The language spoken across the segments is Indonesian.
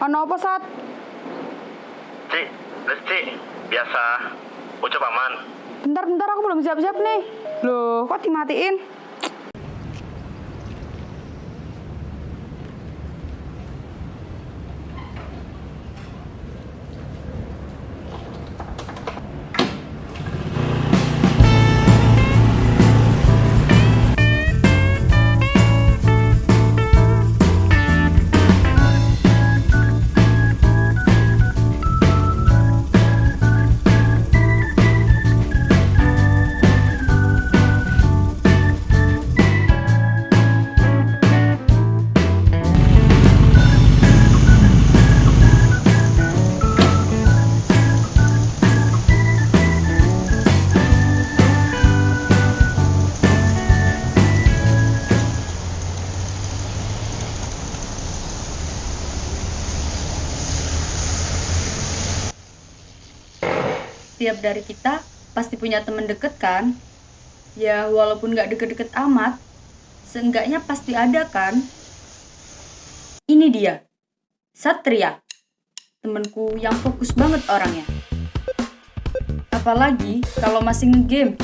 Ano apa, Sat? Cik, Cik, biasa. Ucap aman. Bentar-bentar aku belum siap-siap nih. Loh, kok dimatiin? Setiap dari kita pasti punya temen deket kan? Ya walaupun gak deket-deket amat, seenggaknya pasti ada kan? Ini dia, Satria. Temenku yang fokus banget orangnya. Apalagi kalau masih ngegame,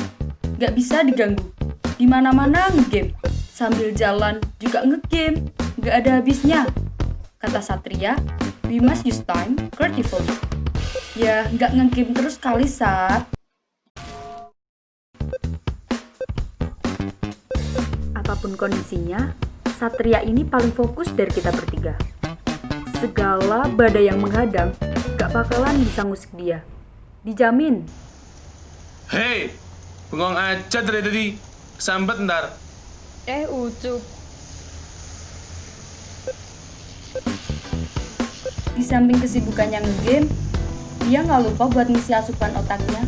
gak bisa diganggu. Di mana-mana ngegame, sambil jalan juga ngegame, gak ada habisnya. Kata Satria, we must use time creatively. Ya, nggak ngegame terus kali, Sat. Apa pun kondisinya, Satria ini paling fokus dari kita bertiga. Segala badai yang menghadang, gak bakalan bisa ngusik dia. Dijamin. Hei, bengong aja dari tadi. Sambet ntar. Eh, Ucup. Di samping kesibukannya ngegame, dia nggak lupa buat ngisi asupan otaknya.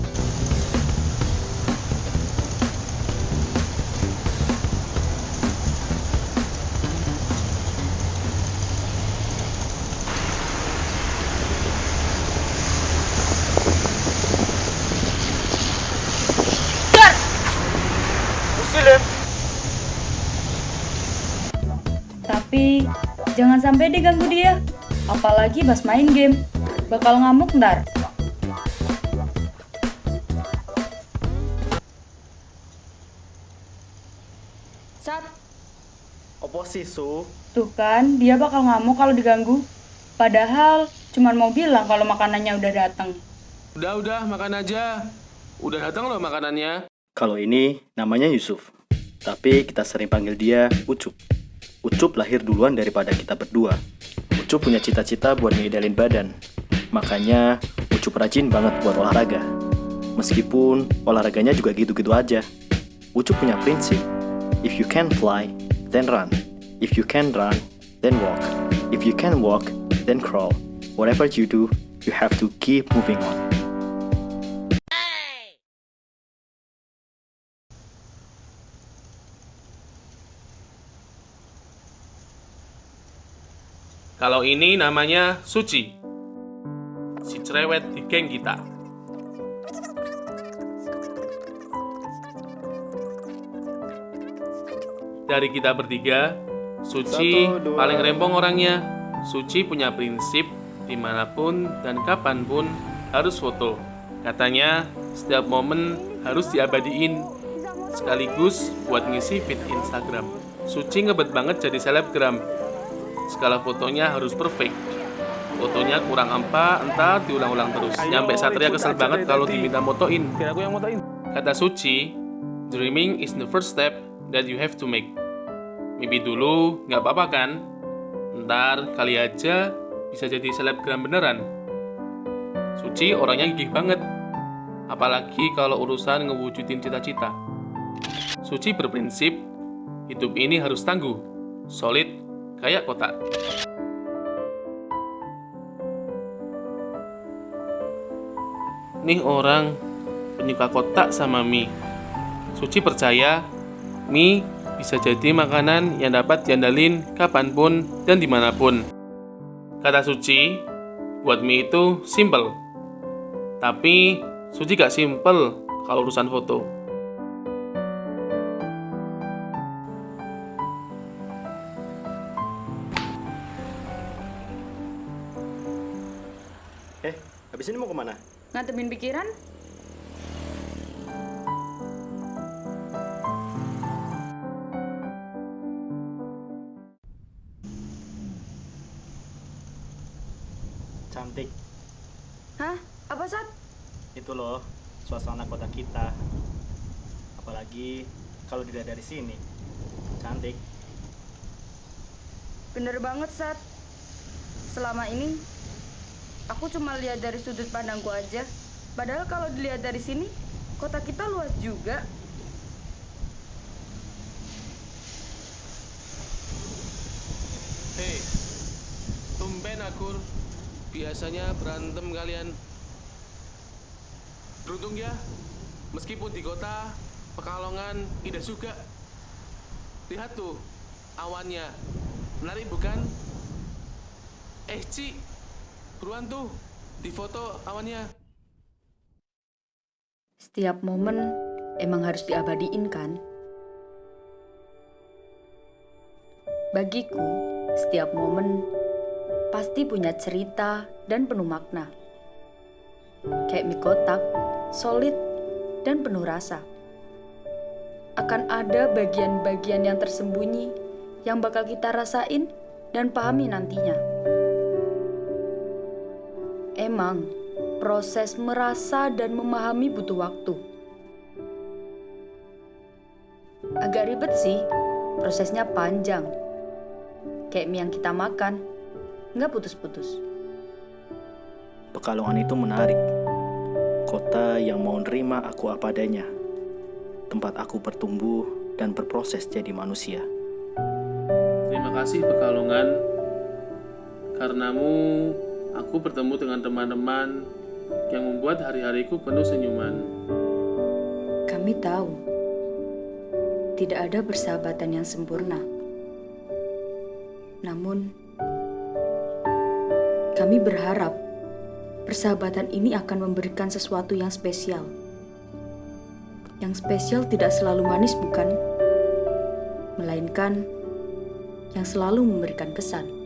Tapi jangan sampai diganggu dia. Apalagi pas main game. Bakal ngamuk ntar. Sat, Opo sih, Su? Tuh kan, dia bakal ngamuk kalau diganggu. Padahal cuman mau bilang kalau makanannya udah datang. Udah, udah, makan aja. Udah datang loh makanannya. Kalau ini namanya Yusuf, tapi kita sering panggil dia Ucup. Ucup lahir duluan daripada kita berdua. Ucup punya cita-cita buat ngidalin badan, makanya Ucup rajin banget buat olahraga. Meskipun olahraganya juga gitu-gitu aja. Ucup punya prinsip, if you can fly, then run. If you can run, then walk. If you can walk, then crawl. Whatever you do, you have to keep moving on. Kalau ini namanya Suci. Cerewet di geng kita. Dari kita bertiga, Suci Satu, paling rempong orangnya. Suci punya prinsip di mana pun dan kapan pun harus foto. Katanya setiap momen harus diabadiin sekaligus buat ngisi feed Instagram. Suci ngebet banget jadi selebgram. Skala fotonya harus perfect. Fotonya kurang apa, entah diulang-ulang terus. Nyampe Satria kesel banget kalau diminta motoin. Kata Suci, dreaming is the first step that you have to make. Mimpi dulu, nggak apa-apa kan? Ntar kali aja bisa jadi selebgram beneran. Suci orangnya gigih banget. Apalagi kalau urusan ngewujudin cita-cita. Suci berprinsip, hidup ini harus tangguh, solid, kayak kotak. Nih orang penyuka kotak sama mie. Suci percaya mie bisa jadi makanan yang dapat diandalin kapan pun dan di mana pun. Kata Suci, buat mie itu simple. Tapi Suci gak simple kalau urusan foto. Ngantemin pikiran? Cantik. Hah? Apa, Sat? Itu loh, suasana kota kita. Apalagi kalau dilihat dari sini. Cantik. Bener banget, Sat. Selama ini, aku cuma lihat dari sudut pandangku aja. Padahal kalau dilihat dari sini, kota kita luas juga. Hei, tumben akur. Biasanya berantem kalian. Beruntung ya, meskipun di kota, Pekalongan, indah juga. Lihat tuh, awannya. Menarik bukan? Eh, Ci, buruan tuh, di foto awannya. Setiap momen emang harus diabadiin kan? Bagiku, setiap momen pasti punya cerita dan penuh makna. Kayak mie kotak, solid, dan penuh rasa. Akan ada bagian-bagian yang tersembunyi yang bakal kita rasain dan pahami nantinya. Emang, proses merasa dan memahami butuh waktu. Agak ribet sih, prosesnya panjang. Kayak mie yang kita makan, nggak putus-putus. Pekalongan itu menarik. Kota yang mau nerima aku apa adanya. Tempat aku bertumbuh dan berproses jadi manusia. Terima kasih Pekalongan. Karenamu, aku bertemu dengan teman-teman yang membuat hari-hariku penuh senyuman. Kami tahu, tidak ada persahabatan yang sempurna. Namun, kami berharap persahabatan ini akan memberikan sesuatu yang spesial. Yang spesial tidak selalu manis, bukan? Melainkan yang selalu memberikan kesan.